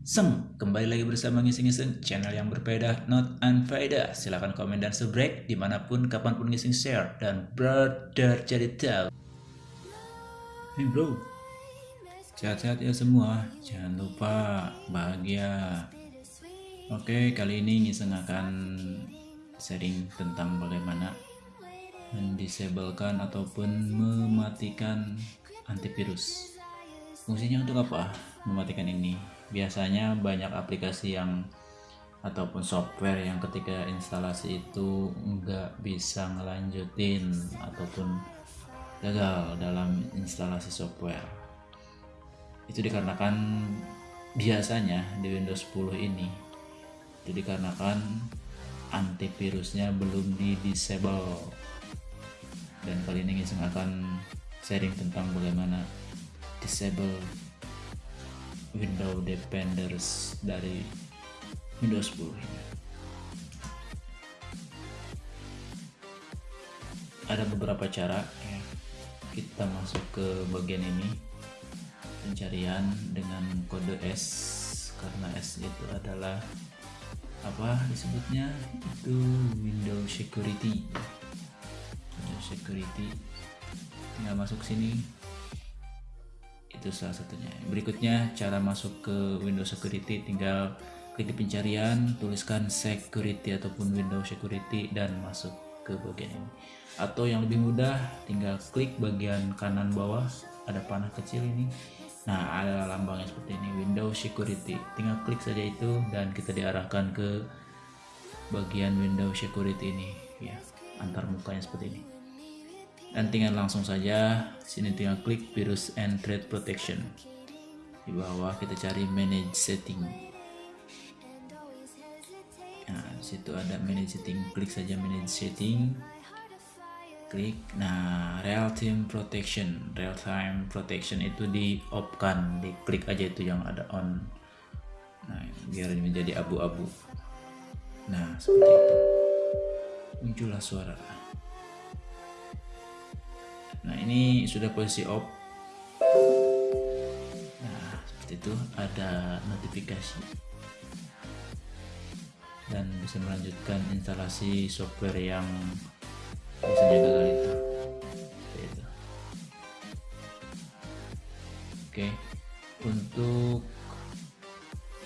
Seng, kembali lagi bersama Ngising-Ngising, channel yang berbeda, not unfaedah. Silahkan komen dan subscribe di mana pun, kapan pun ngising share, dan brother jadi tahu. Hey bro, sehat-sehat ya semua, jangan lupa bahagia. Oke, kali ini Ngising akan sharing tentang bagaimana mendisablekan ataupun mematikan antivirus. Fungsinya untuk apa? Mematikan ini biasanya banyak aplikasi yang ataupun software yang ketika instalasi itu nggak bisa ngelanjutin ataupun gagal dalam instalasi software. Itu dikarenakan biasanya di Windows 10 ini itu dikarenakan antivirusnya belum di disable. Dan kali ini saya akan sharing tentang bagaimana disable window defenders dari Windows 10 ini. Ada beberapa cara ya. Kita masuk ke bagian ini. Pencarian dengan kode S karena S itu adalah apa disebutnya? Itu Windows Security. Windows Security. Tinggal masuk sini itu salah satunya. Berikutnya cara masuk ke Windows Security tinggal klik di pencarian tuliskan security ataupun Windows Security dan masuk ke bagian ini. Atau yang lebih mudah tinggal klik bagian kanan bawah ada panah kecil ini. Nah ada lambangnya seperti ini Windows Security. Tinggal klik saja itu dan kita diarahkan ke bagian Windows Security ini ya antar mukanya seperti ini dan tinggal langsung saja. Sini tinggal klik virus and threat protection. Di bawah kita cari manage setting. Nah situ ada manage setting. Klik saja manage setting. Klik. Nah real time protection. Real time protection itu di off kan di klik aja itu yang ada on. Nah biar menjadi abu-abu. Nah seperti itu. Muncullah suara ini sudah posisi off. Nah seperti itu ada notifikasi. Dan bisa melanjutkan instalasi software yang biasanya gagal itu seperti itu. Oke untuk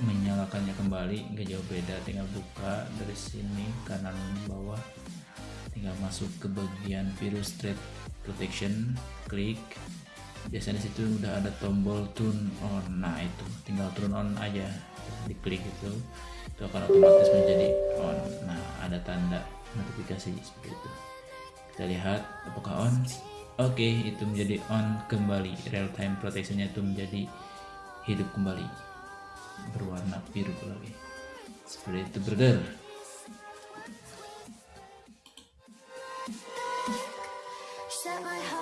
menyalakannya kembali nggak jauh beda. Tinggal buka dari sini kanan bawah tinggal masuk ke bagian virus threat protection klik. Biasanya situ udah ada tombol turn on. Nah itu. Tinggal turn on aja. Diklik itu. Itu akan otomatis menjadi on. Nah ada tanda notifikasi seperti itu. Kita lihat apakah on? Oke okay, itu menjadi on kembali. Real time protectionnya itu menjadi hidup kembali. Berwarna biru lagi. Seperti itu brother set my heart